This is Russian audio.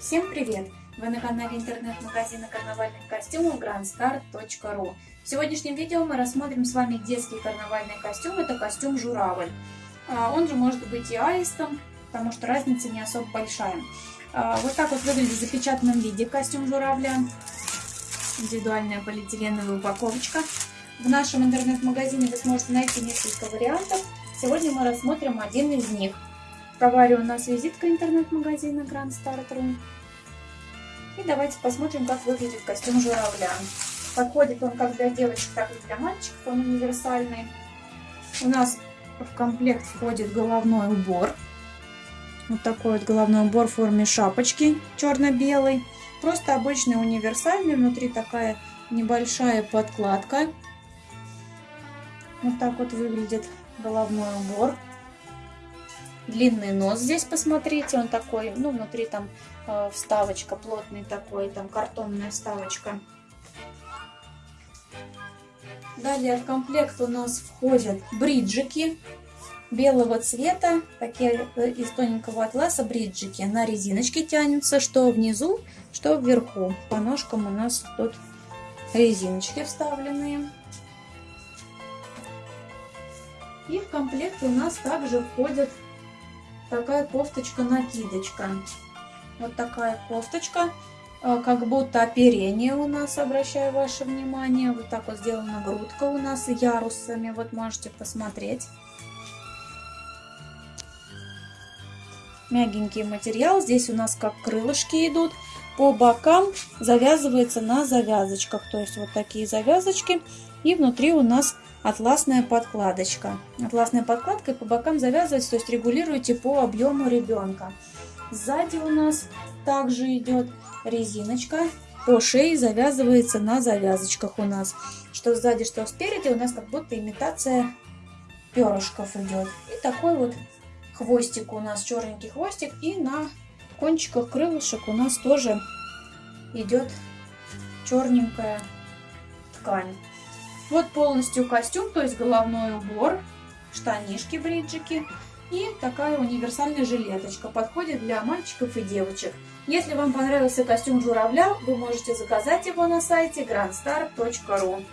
Всем привет! Вы на канале интернет-магазина карнавальных костюмов grandstar.ru В сегодняшнем видео мы рассмотрим с вами детский карнавальный костюм. Это костюм журавль. А, он же может быть и аистом, потому что разница не особо большая. А, вот так вот выглядит в запечатанном виде костюм журавля. Индивидуальная полиэтиленовая упаковочка. В нашем интернет-магазине вы сможете найти несколько вариантов. Сегодня мы рассмотрим один из них. В товаре у нас визитка интернет-магазина Grand Start Room. И давайте посмотрим, как выглядит костюм журавля. Подходит он как для девочек, так и для мальчиков, он универсальный. У нас в комплект входит головной убор. Вот такой вот головной убор в форме шапочки черно-белый. Просто обычный универсальный, внутри такая небольшая подкладка. Вот так вот выглядит головной убор. Длинный нос здесь, посмотрите, он такой, ну, внутри там э, вставочка, плотный такой, там картонная вставочка. Далее в комплект у нас входят бриджики белого цвета, такие э, из тоненького атласа бриджики. На резиночке тянутся, что внизу, что вверху. По ножкам у нас тут резиночки вставленные. И в комплект у нас также входит такая кофточка-накидочка. Вот такая кофточка, э, как будто оперение у нас, обращаю ваше внимание. Вот так вот сделана грудка у нас ярусами, вот можете посмотреть. Мягенький материал, здесь у нас как крылышки идут. По бокам завязывается на завязочках, то есть вот такие завязочки. И внутри у нас атласная подкладочка. Атласная подкладка и по бокам завязывается, то есть регулируете по объему ребенка. Сзади у нас также идет резиночка. По шее завязывается на завязочках у нас. Что сзади, что спереди у нас как будто имитация перышков идет. И такой вот хвостик у нас, черненький хвостик. И на кончиках крылышек у нас тоже идет черненькая ткань. Вот полностью костюм, то есть головной убор, штанишки, бриджики и такая универсальная жилеточка. Подходит для мальчиков и девочек. Если вам понравился костюм журавля, вы можете заказать его на сайте grandstar.ru.